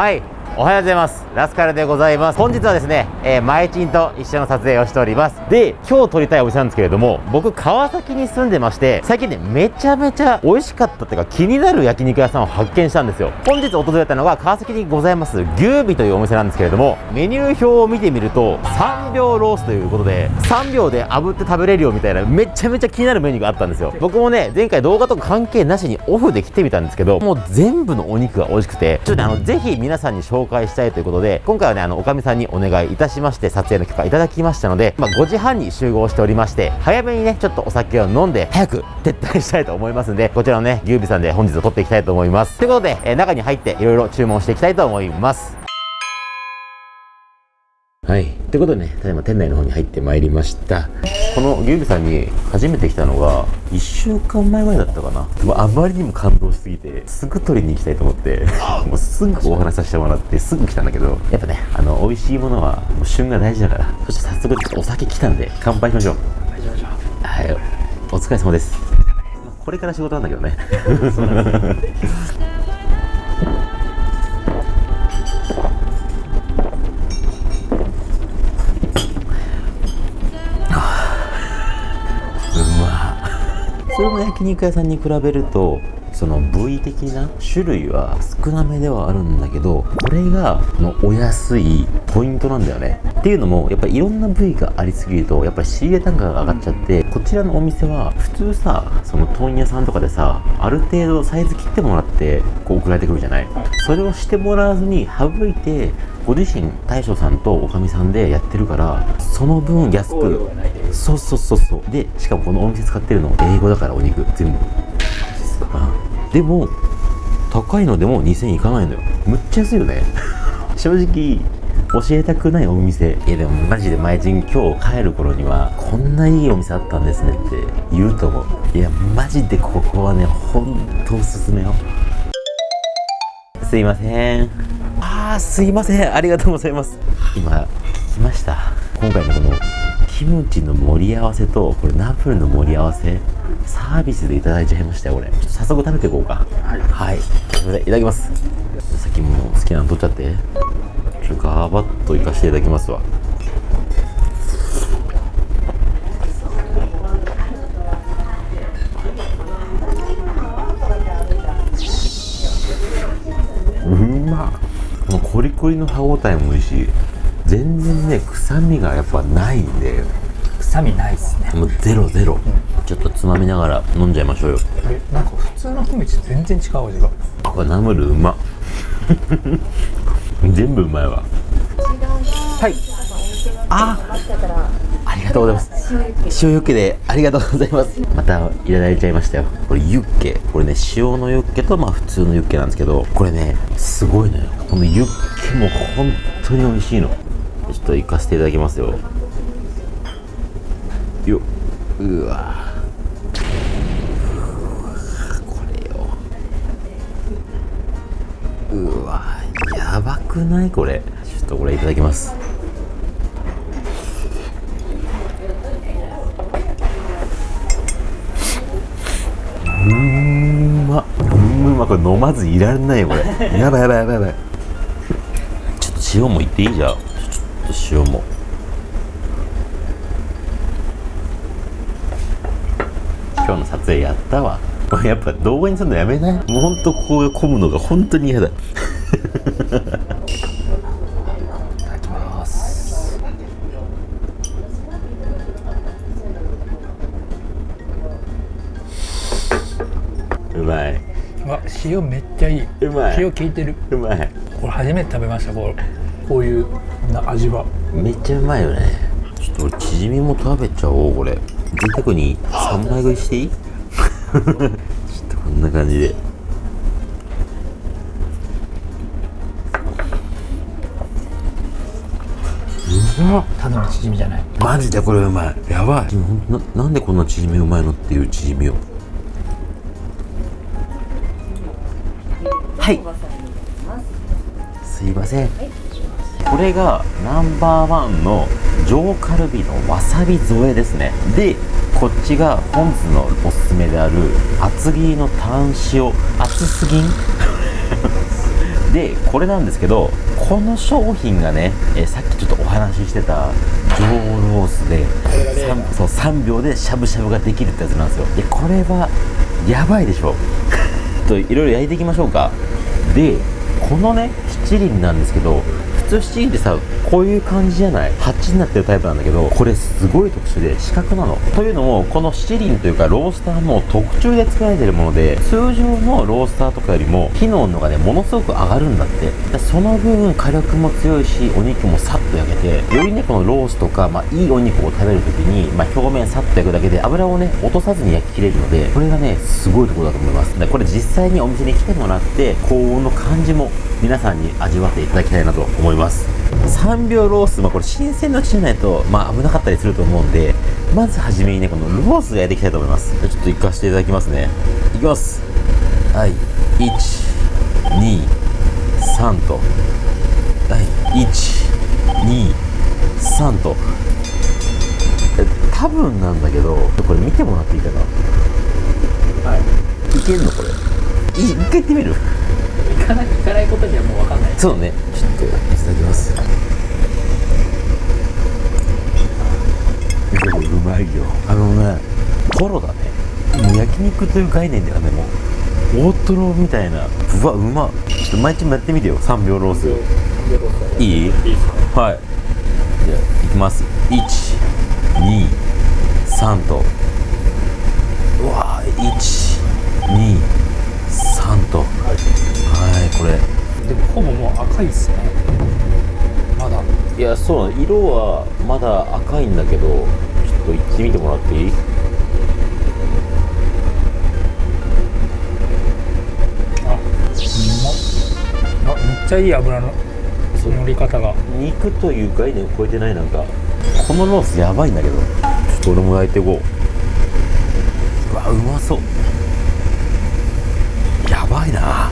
はいおはようございます。ラスカルでございます。本日はですね、えー、マイチンと一緒の撮影をしております。で今日撮りたいお店なんですけれども僕川崎に住んでまして最近ねめちゃめちゃ美味しかったっていうか気になる焼肉屋さんを発見したんですよ。本日訪れたのが川崎にございます牛尾というお店なんですけれどもメニュー表を見てみると3秒ロースということで3秒で炙って食べれるよみたいなめちゃめちゃ気になるメニューがあったんですよ。僕もね前回動画とか関係なしにオフで来てみたんですけどもう全部のお肉が美味しくてちょっとねあのぜひ皆さんに紹介紹介したいということで今回はねあのおかみさんにお願いいたしまして撮影の許可いただきましたので、まあ、5時半に集合しておりまして早めにねちょっとお酒を飲んで早く撤退したいと思いますんでこちらのね牛尾さんで本日撮っていきたいと思います。ということで、えー、中に入っていろいろ注文していきたいと思います。はい。ということでね、ただいま店内の方に入ってまいりました。この牛尾さんに初めて来たのが、1週間前ぐらいだったかな。もうあまりにも感動しすぎて、すぐ取りに行きたいと思って、もうすぐお話しさせてもらって、すぐ来たんだけど、やっぱね、あの、美味しいものは、もう旬が大事だから、そして早速お酒来たんで、乾杯しましょう。乾杯しましょう。はい。お疲れ様です。これから仕事なんだけどね。通の焼肉屋さんに比べるとその部位的な種類は少なめではあるんだけどこれがこのお安いポイントなんだよね。っていうのもやっぱりいろんな部位がありすぎるとやっぱり仕入れ単価が上がっちゃってこちらのお店は普通さその問屋さんとかでさある程度サイズ切ってもらってこう送られてくるじゃない。それをしてもらわずに省いてご自身大将さんとおかみさんでやってるからその分安くそうそうそうそう。でしかもこのお店使ってるの英語だからお肉全部。でも高いのでも2000いかないのよ。むっちゃ安いよね。正直教えたくないお店。いやでもマジで前人今日帰る頃にはこんないいお店あったんですねって言うと思う。いやマジでここはねほんとおすすめよ。すいません。あーすいません。ありがとうございます。今聞きました。今回のこのキムチの盛り合わせとこれナプルの盛り合わせサービスでいただいちゃいましたよこれ早速食べていこうか。はい、はい、すいませんいただきます。さっきも好きなの取っちゃって。ちょっとガバッといかしていただきますわ。うまこのコリコリの歯ごたえもいいし全然ね臭みがやっぱないんで臭みないっすね。もうゼロゼロ、うん、ちょっとつまみながら飲んじゃいましょうよ。なんか普通のキムチ全然違う味が。これナムルうま。全部うまいわ。はい。あありがとうございます。塩ユッケでありがとうございます。またいただいちゃいましたよ。これユッケ。これね塩のユッケとまあ普通のユッケなんですけどこれねすごいのよ。このユッケも本当に美味しいのちょっと行かせていただきますよ。ようわ。これよ。うわやばくない？これ。ちょっとこれいただきます。うんま。うんま。これ飲まずいられないよこれ。やばいやばいやばいやばい。ちょっと塩もいっていい？じゃん塩も。今日の撮影やったわ。やっぱ動画にするのやめない？もうほんとこう混むのが本当に嫌だ。いただきます。うまい。うわ塩めっちゃいい。うまい。塩効いてる。うまい。これ初めて食べましたこれ。こういうな味はめっちゃうまいよね。ちょっと俺チヂミも食べちゃおうこれ。贅沢に3枚食いしていい？ちょっとこんな感じで。うわただのチヂミじゃない？マジでこれうまい。やばい。ななんでこんなチヂミうまいのっていうチヂミを？はい。すいません、これがナンバーワンの上カルビのわさび添えですね。でこっちが本日のおすすめである厚切りのタン塩。厚すぎん？でこれなんですけどこの商品がね、えーさっきちょっとお話ししてた上ロースで、さんそう3秒でしゃぶしゃぶができるってやつなんですよ。でこれはやばいでしょ。といろいろ焼いていきましょうか。でこのね七輪なんですけど通七輪ってさこういう感じじゃない？8になってるタイプなんだけどこれすごい特殊で四角なの。というのもこの七輪というかロースターも特注で作られてるもので通常のロースターとかよりも火の温度がねものすごく上がるんだって。その分火力も強いしお肉もさっと焼けてよりねこのロースとか、まあ、いいお肉を食べるときに、まあ、表面さっと焼くだけで油をね落とさずに焼き切れるのでこれがねすごいところだと思います。でこれ実際にお店に来てもらって高温の感じも皆さんに味わっていただきたいなと思います。3秒ロース、まあ、これ新鮮なうちじゃないと、まあ、危なかったりすると思うんでまずはじめにねこのロースが焼いていきたいと思います。ちょっと行かせていただきますね。いきます。はい。123と。はい。123と。え多分なんだけどこれ見てもらっていいかな？はい。いけんのこれ。い一回行ってみる？行かない行かないことにはもう分かんない。そうね。ちょっといただきます。でもうまいよ。あのねトロだねもう焼肉という概念ではねもう大トロみたいな。うわうまっ。ちょっと毎日もやってみてよ。3秒ロース。いい？いいはい。じゃあいきます。123と。うわ123と。はいこれ。でもほぼもう赤いっすね。まだ。いやそうなの色はまだ赤いんだけどちょっと行ってみてもらっていい？あうま？っあめっちゃいい油の乗り方が。肉という概念を超えてないなんか。このロースやばいんだけど。ちょっと俺も焼いていこう。うわうまそうやばいな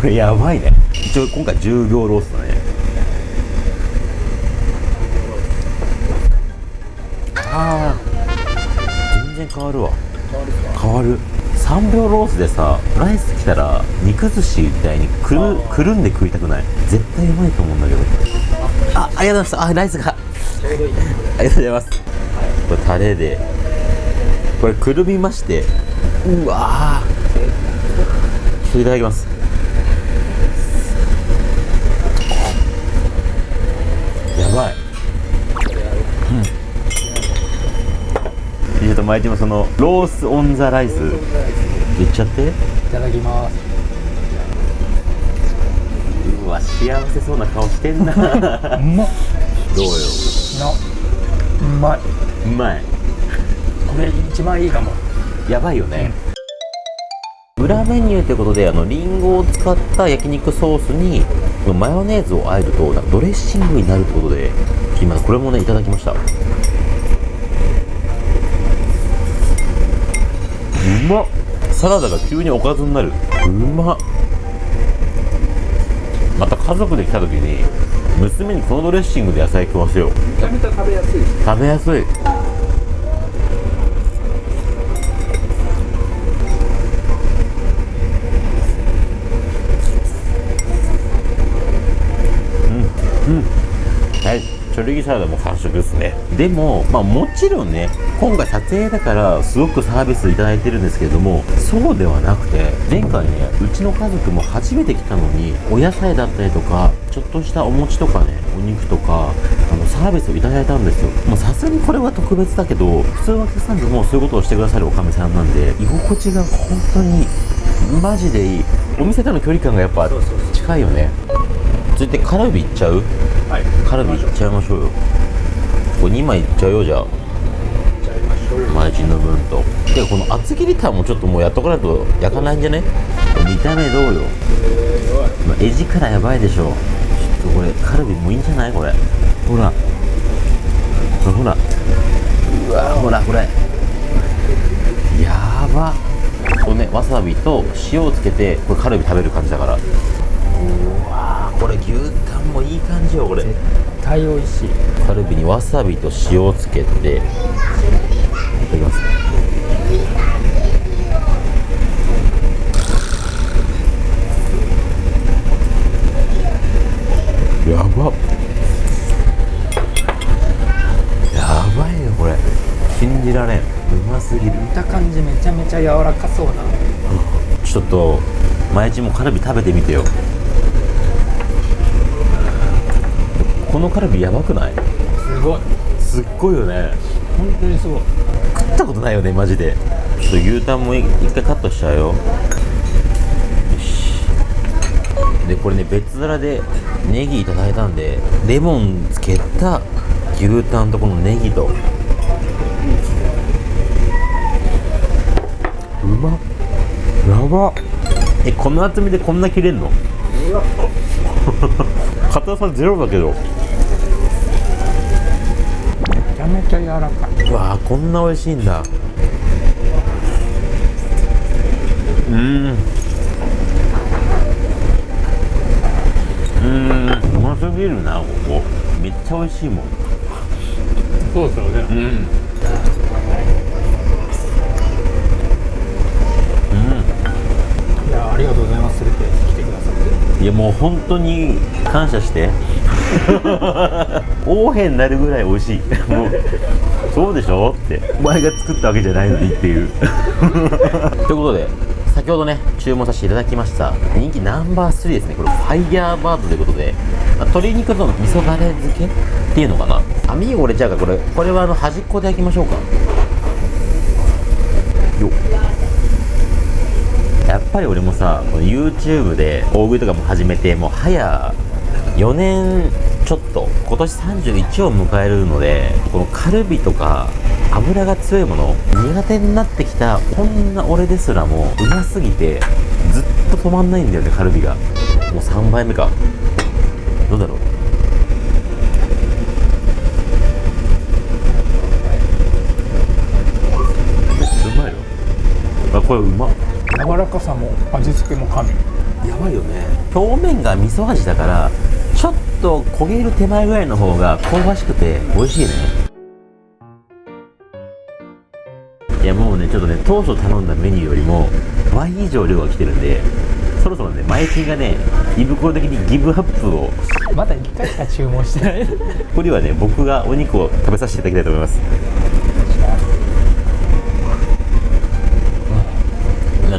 これやばいね。一応今回10秒ロースだね。あー全然変わるわ。変わる。3秒ロースでさライス来たら肉寿司みたいにくるくるんで食いたくない？絶対うまいと思うんだけど。あありがとうございましたあライスが。ありがとうございます。これタレで。これくるみまして。うわー。ちょっといただきますやばいちょっと毎日もそのロースオンザライス。言っちゃって。いただきます。うわ幸せそうな顔してんな。どうようまっ。なうまい。うまい。これ一番いいかも。やばいよね、裏メニューということであのリンゴを使った焼肉ソースにマヨネーズをあえるとドレッシングになるってことで今これもねいただきましたまっ。サラダが急におかずになる。うまっ。また家族で来た時に娘にこのドレッシングで野菜食わせよう。めちゃめちゃ食べやすい。食べやすいチョレギサラダも完食ですねでもまあもちろんね今回撮影だからすごくサービスいただいてるんですけれどもそうではなくて前回ねうちの家族も初めて来たのにお野菜だったりとかちょっとしたお餅とかねお肉とかあのサービスをいただいたんですよもうさすがにこれは特別だけど普通のお客さんでもそういうことをしてくださるおかみさんなんで居心地が本当にマジでいいお店との距離感がやっぱ近いよね続いてカルビいっちゃう？はい。カルビいっちゃいましょうよ。これ2枚いっちゃうよじゃあ。マイチンの分と。でこの厚切りタンもちょっともうやっとかないと焼かないんじゃね？見た目どうよ。まあ絵力やばいでしょ。ちょっとこれカルビもいいんじゃない？これ。ほら。ほら。ほらうわほらこれ。やば。これねわさびと塩をつけてこれカルビ食べる感じだから対美味しいカルビにわさびと塩をつけていただきます。やば。やばいよこれ。信じられん。うますぎる。見た感じめちゃめちゃ柔らかそうな。ちょっと毎日もカルビ食べてみてよ。このカルビやばくない？すごい。すっごいよね。本当にすごい。食ったことないよねマジで。ちょっと牛タンも一回カットしちゃうよ。よし。でこれね別皿でネギいただいたんでレモンつけた牛タンとこのネギと。うまっ。やばえこの厚みでこんな切れんの？硬さゼロだけど。めちゃめちゃ柔らかい。うわーこんな美味しいんだ。うん。うん。うますぎるなここ。めっちゃ美味しいもん。そうですよね。うんいやもう本当に感謝して。横柄になるぐらい美味しい。もうそうでしょって。お前が作ったわけじゃないのにっていう。ということで先ほどね注文させていただきました人気ナンバー3ですね。これファイヤーバードということで、まあ鶏肉との味噌だれ漬けっていうのかな。網が折れちゃうからこれこれはあの端っこで焼きましょうか。よっやっぱり俺もさこの YouTube で大食いとかも始めてもう早4年ちょっと今年31を迎えるのでこのカルビとか油が強いもの苦手になってきたこんな俺ですらもうますぎてずっと止まんないんだよねカルビが。もう3杯目か。どうだろう？めっちゃうまいよ。あこれうまっ。柔らかさも味付けも神。やばいよね。表面が味噌味だからちょっと焦げる手前ぐらいの方が香ばしくて美味しいね。いやもうねちょっとね当初頼んだメニューよりも倍以上量が来てるんでそろそろね前金がね胃袋的にギブアップを。まだ1回しか注文してない。ここではね僕がお肉を食べさせていただきたいと思います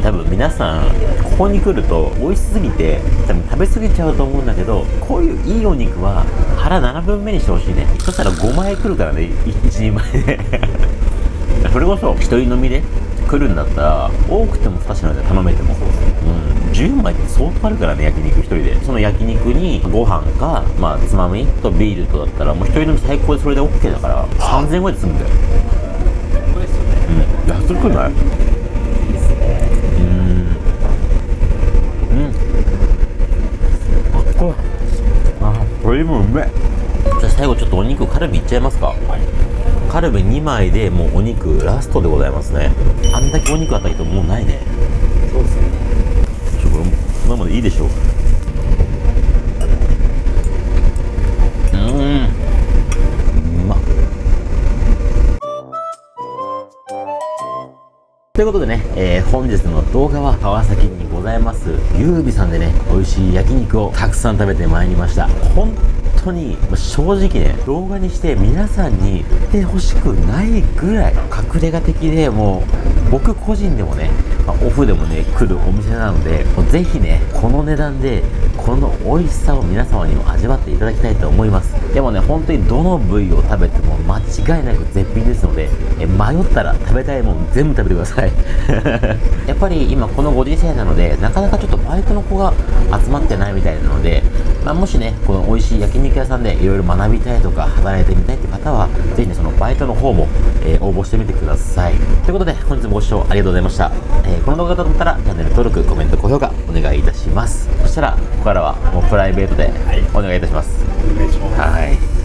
多分皆さんここに来ると美味しすぎて多分食べ過ぎちゃうと思うんだけどこういういいお肉は腹7分目にしてほしいね。そしたら5枚来るからね1人前で。それこそ一人飲みで来るんだったら多くても2品で頼めても。うん10枚って相当あるからね焼肉1人で。その焼肉にご飯かまあつまみとビールとだったらもう一人飲み最高でそれで OK だから3000円ぐらいで済むんだよ。うん安くないこあこれもうめえ。じゃあ最後ちょっとお肉カルビいっちゃいますか、カルビ2枚でもうお肉ラストでございますね。あんだけお肉あったけどもうないね。そうですね。ちょこれままでいいでしょう。うーん。うまっ。ということでね、えー本日の動画は川崎にございます。ゆうびさんでね美味しい焼肉をたくさん食べてまいりました。本当に正直ね動画にして皆さんに見てほしくないぐらい隠れ家的でもう僕個人でもね、まあオフでもね来るお店なのでぜひねこの値段でこの美味しさを皆様にも味わっていただきたいと思います。でもね本当にどの部位を食べても間違いなく絶品ですのでえ迷ったら食べたいもん全部食べてください。やっぱり今このご時世なのでなかなかちょっとバイトの子が集まってないみたいなので、まあ、もしねこの美味しい焼肉屋さんでいろいろ学びたいとか働いてみたいって方はぜひねそのバイトの方も、えー応募してみてください。ということで本日もご視聴ありがとうございました、えーこの動画がと思ったらチャンネル登録コメント高評価お願いいたします。そしたらここからはもうプライベートでお願いいたします。お願いします。はい